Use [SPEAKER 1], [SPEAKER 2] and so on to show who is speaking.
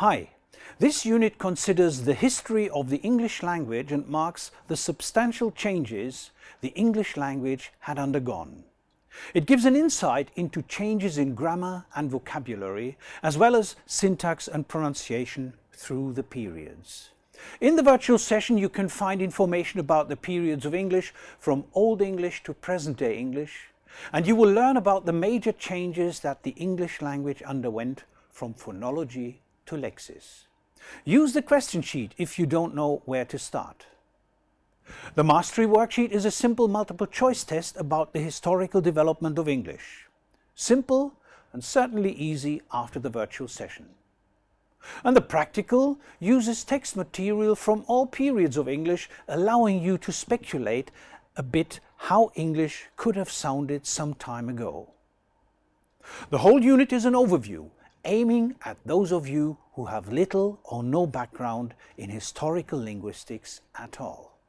[SPEAKER 1] Hi, this unit considers the history of the English language and marks the substantial changes the English language had undergone. It gives an insight into changes in grammar and vocabulary, as well as syntax and pronunciation through the periods. In the virtual session you can find information about the periods of English from Old English to present-day English, and you will learn about the major changes that the English language underwent from phonology to lexis. Use the question sheet if you don't know where to start. The Mastery Worksheet is a simple multiple choice test about the historical development of English. Simple and certainly easy after the virtual session. And the practical uses text material from all periods of English, allowing you to speculate a bit how English could have sounded some time ago. The whole unit is an overview, aiming at those of you who have little or no background in historical linguistics at all.